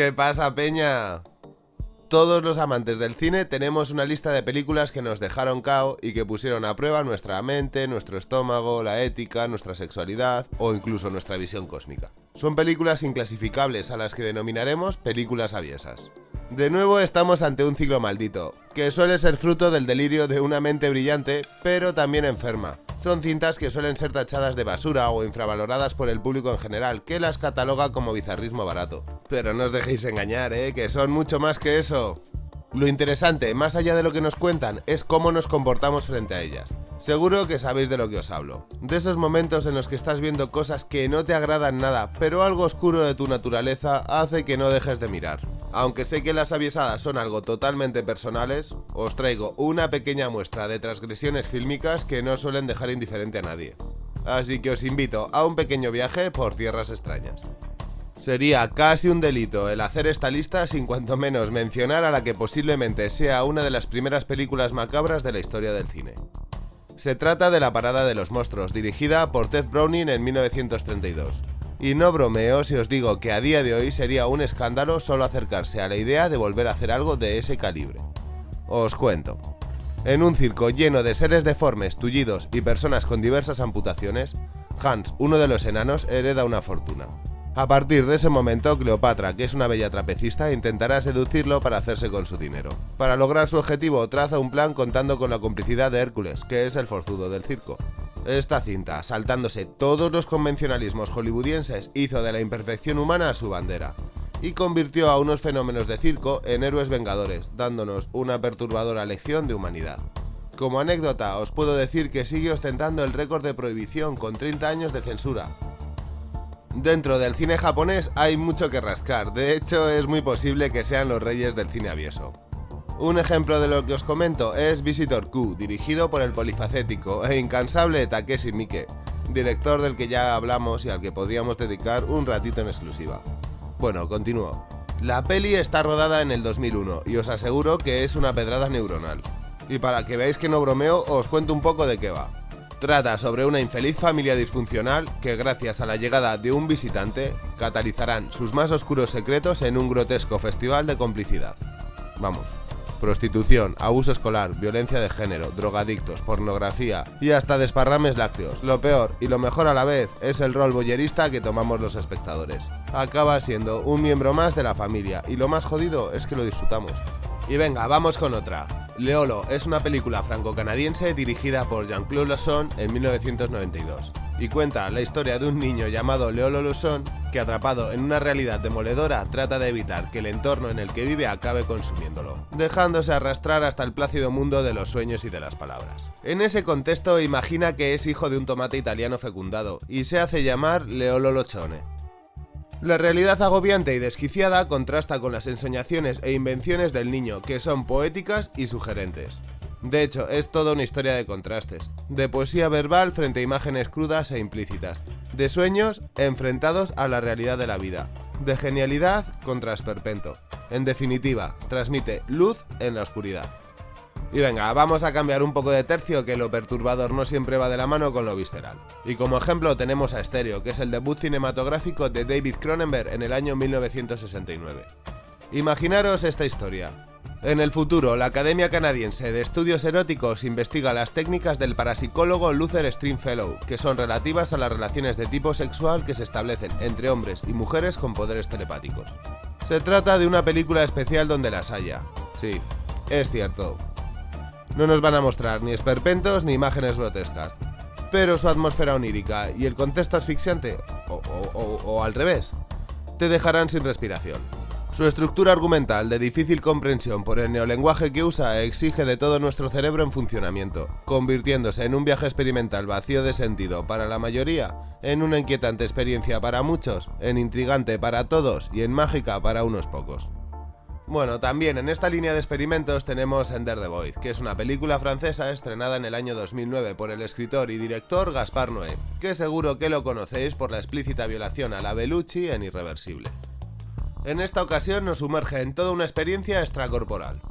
¿Qué pasa, Peña? Todos los amantes del cine tenemos una lista de películas que nos dejaron cao y que pusieron a prueba nuestra mente, nuestro estómago, la ética, nuestra sexualidad o incluso nuestra visión cósmica. Son películas inclasificables a las que denominaremos películas aviesas. De nuevo estamos ante un ciclo maldito, que suele ser fruto del delirio de una mente brillante, pero también enferma. Son cintas que suelen ser tachadas de basura o infravaloradas por el público en general, que las cataloga como bizarrismo barato. Pero no os dejéis engañar, ¿eh? que son mucho más que eso. Lo interesante, más allá de lo que nos cuentan, es cómo nos comportamos frente a ellas. Seguro que sabéis de lo que os hablo. De esos momentos en los que estás viendo cosas que no te agradan nada, pero algo oscuro de tu naturaleza hace que no dejes de mirar. Aunque sé que las aviesadas son algo totalmente personales, os traigo una pequeña muestra de transgresiones fílmicas que no suelen dejar indiferente a nadie. Así que os invito a un pequeño viaje por tierras extrañas. Sería casi un delito el hacer esta lista sin cuanto menos mencionar a la que posiblemente sea una de las primeras películas macabras de la historia del cine. Se trata de La Parada de los Monstruos, dirigida por Ted Browning en 1932. Y no bromeo si os digo que a día de hoy sería un escándalo solo acercarse a la idea de volver a hacer algo de ese calibre. Os cuento. En un circo lleno de seres deformes, tullidos y personas con diversas amputaciones, Hans, uno de los enanos, hereda una fortuna. A partir de ese momento, Cleopatra, que es una bella trapecista, intentará seducirlo para hacerse con su dinero. Para lograr su objetivo, traza un plan contando con la complicidad de Hércules, que es el forzudo del circo. Esta cinta, saltándose todos los convencionalismos hollywoodienses, hizo de la imperfección humana su bandera y convirtió a unos fenómenos de circo en héroes vengadores, dándonos una perturbadora lección de humanidad. Como anécdota, os puedo decir que sigue ostentando el récord de prohibición con 30 años de censura. Dentro del cine japonés hay mucho que rascar, de hecho es muy posible que sean los reyes del cine avieso. Un ejemplo de lo que os comento es Visitor Q, dirigido por el polifacético e incansable Takeshi Miike, director del que ya hablamos y al que podríamos dedicar un ratito en exclusiva. Bueno, continúo. La peli está rodada en el 2001 y os aseguro que es una pedrada neuronal. Y para que veáis que no bromeo, os cuento un poco de qué va. Trata sobre una infeliz familia disfuncional que gracias a la llegada de un visitante catalizarán sus más oscuros secretos en un grotesco festival de complicidad. Vamos, prostitución, abuso escolar, violencia de género, drogadictos, pornografía y hasta desparrames lácteos. Lo peor y lo mejor a la vez es el rol boyerista que tomamos los espectadores. Acaba siendo un miembro más de la familia y lo más jodido es que lo disfrutamos. Y venga, vamos con otra. Leolo es una película franco-canadiense dirigida por Jean-Claude Lasson en 1992 y cuenta la historia de un niño llamado Leolo Lasson que atrapado en una realidad demoledora trata de evitar que el entorno en el que vive acabe consumiéndolo, dejándose arrastrar hasta el plácido mundo de los sueños y de las palabras. En ese contexto imagina que es hijo de un tomate italiano fecundado y se hace llamar Leolo Lochone, la realidad agobiante y desquiciada contrasta con las ensoñaciones e invenciones del niño, que son poéticas y sugerentes. De hecho, es toda una historia de contrastes, de poesía verbal frente a imágenes crudas e implícitas, de sueños enfrentados a la realidad de la vida, de genialidad contra esperpento. En definitiva, transmite luz en la oscuridad. Y venga, vamos a cambiar un poco de tercio que lo perturbador no siempre va de la mano con lo visceral. Y como ejemplo tenemos a Stereo, que es el debut cinematográfico de David Cronenberg en el año 1969. Imaginaros esta historia. En el futuro, la Academia Canadiense de Estudios Eróticos investiga las técnicas del parapsicólogo Luther Stringfellow, que son relativas a las relaciones de tipo sexual que se establecen entre hombres y mujeres con poderes telepáticos. Se trata de una película especial donde las haya. Sí, es cierto, no nos van a mostrar ni esperpentos ni imágenes grotescas, pero su atmósfera onírica y el contexto asfixiante, o, al revés, te dejarán sin respiración. Su estructura argumental de difícil comprensión por el neolenguaje que usa exige de todo nuestro cerebro en funcionamiento, convirtiéndose en un viaje experimental vacío de sentido para la mayoría, en una inquietante experiencia para muchos, en intrigante para todos y en mágica para unos pocos. Bueno, también en esta línea de experimentos tenemos Ender the Void, que es una película francesa estrenada en el año 2009 por el escritor y director Gaspar Noé, que seguro que lo conocéis por la explícita violación a la Bellucci en Irreversible. En esta ocasión nos sumerge en toda una experiencia extracorporal.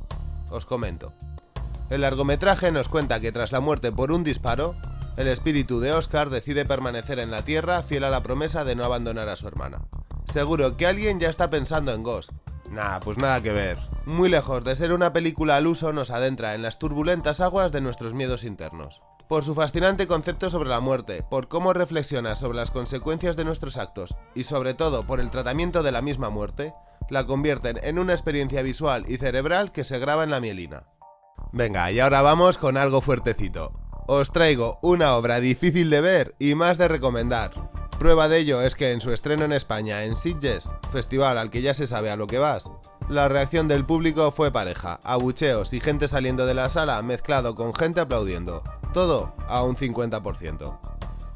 Os comento. El largometraje nos cuenta que tras la muerte por un disparo, el espíritu de Oscar decide permanecer en la Tierra fiel a la promesa de no abandonar a su hermana Seguro que alguien ya está pensando en Ghost. Nah, pues nada que ver. Muy lejos de ser una película al uso, nos adentra en las turbulentas aguas de nuestros miedos internos. Por su fascinante concepto sobre la muerte, por cómo reflexiona sobre las consecuencias de nuestros actos y sobre todo por el tratamiento de la misma muerte, la convierten en una experiencia visual y cerebral que se graba en la mielina. Venga, y ahora vamos con algo fuertecito. Os traigo una obra difícil de ver y más de recomendar, Prueba de ello es que en su estreno en España, en Sitges, festival al que ya se sabe a lo que vas, la reacción del público fue pareja, abucheos y gente saliendo de la sala mezclado con gente aplaudiendo, todo a un 50%.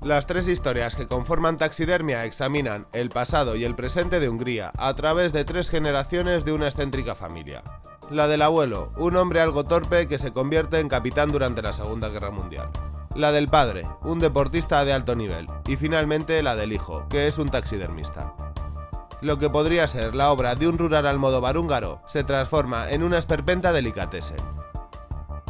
Las tres historias que conforman Taxidermia examinan el pasado y el presente de Hungría a través de tres generaciones de una excéntrica familia. La del abuelo, un hombre algo torpe que se convierte en capitán durante la Segunda Guerra Mundial la del padre, un deportista de alto nivel, y finalmente la del hijo, que es un taxidermista. Lo que podría ser la obra de un rural al modo barúngaro se transforma en una esperpenta delicatessen.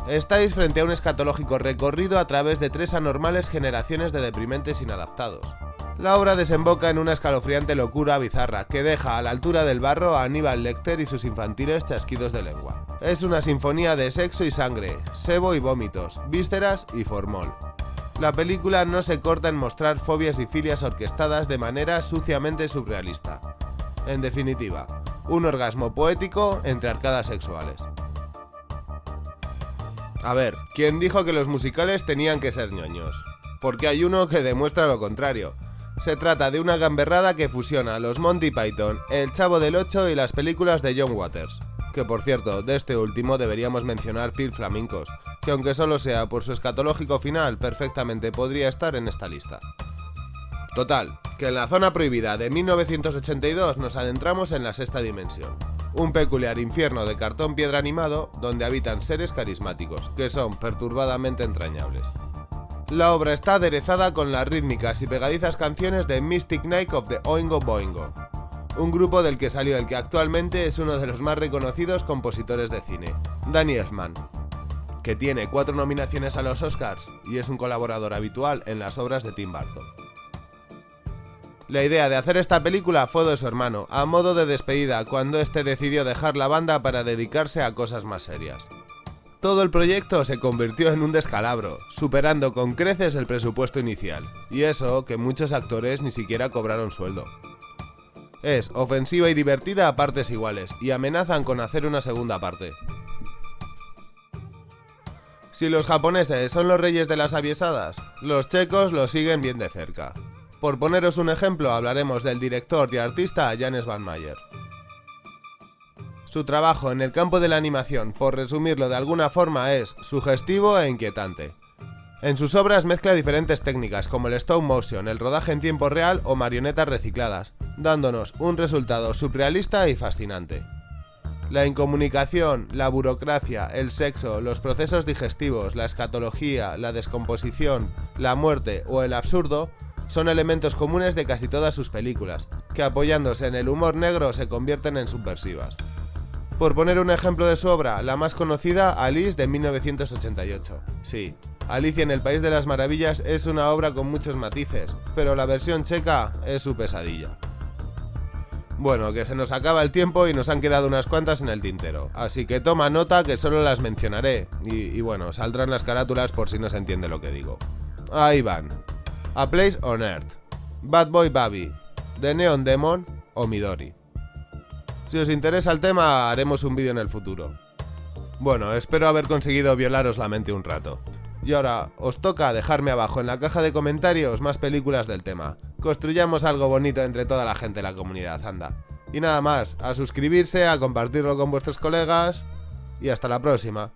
Estáis frente a un escatológico recorrido a través de tres anormales generaciones de deprimentes inadaptados. La obra desemboca en una escalofriante locura bizarra que deja a la altura del barro a Aníbal Lecter y sus infantiles chasquidos de lengua. Es una sinfonía de sexo y sangre, sebo y vómitos, vísceras y formol. La película no se corta en mostrar fobias y filias orquestadas de manera suciamente surrealista. En definitiva, un orgasmo poético entre arcadas sexuales. A ver, ¿quién dijo que los musicales tenían que ser ñoños? Porque hay uno que demuestra lo contrario. Se trata de una gamberrada que fusiona los Monty Python, El Chavo del Ocho y las películas de John Waters. Que por cierto, de este último deberíamos mencionar Pil Flamencos, que aunque solo sea por su escatológico final, perfectamente podría estar en esta lista. Total, que en la zona prohibida de 1982 nos adentramos en la sexta dimensión. Un peculiar infierno de cartón piedra animado donde habitan seres carismáticos, que son perturbadamente entrañables. La obra está aderezada con las rítmicas y pegadizas canciones de Mystic Night of the Oingo Boingo, un grupo del que salió el que actualmente es uno de los más reconocidos compositores de cine, Danny Elfman, que tiene cuatro nominaciones a los Oscars y es un colaborador habitual en las obras de Tim Burton. La idea de hacer esta película fue de su hermano, a modo de despedida cuando este decidió dejar la banda para dedicarse a cosas más serias. Todo el proyecto se convirtió en un descalabro, superando con creces el presupuesto inicial, y eso que muchos actores ni siquiera cobraron sueldo. Es ofensiva y divertida a partes iguales, y amenazan con hacer una segunda parte. Si los japoneses son los reyes de las aviesadas, los checos lo siguen bien de cerca. Por poneros un ejemplo, hablaremos del director y artista Janes Van Mayer. Su trabajo en el campo de la animación, por resumirlo de alguna forma, es sugestivo e inquietante. En sus obras mezcla diferentes técnicas como el stop motion, el rodaje en tiempo real o marionetas recicladas, dándonos un resultado surrealista y fascinante. La incomunicación, la burocracia, el sexo, los procesos digestivos, la escatología, la descomposición, la muerte o el absurdo son elementos comunes de casi todas sus películas, que apoyándose en el humor negro se convierten en subversivas. Por poner un ejemplo de su obra, la más conocida, Alice de 1988. Sí, Alicia en el País de las Maravillas es una obra con muchos matices, pero la versión checa es su pesadilla. Bueno, que se nos acaba el tiempo y nos han quedado unas cuantas en el tintero, así que toma nota que solo las mencionaré, y, y bueno, saldrán las carátulas por si no se entiende lo que digo. Ahí van. A Place on Earth, Bad Boy Baby, The Neon Demon o Midori. Si os interesa el tema, haremos un vídeo en el futuro. Bueno, espero haber conseguido violaros la mente un rato. Y ahora, os toca dejarme abajo en la caja de comentarios más películas del tema. Construyamos algo bonito entre toda la gente de la comunidad, anda. Y nada más, a suscribirse, a compartirlo con vuestros colegas y hasta la próxima.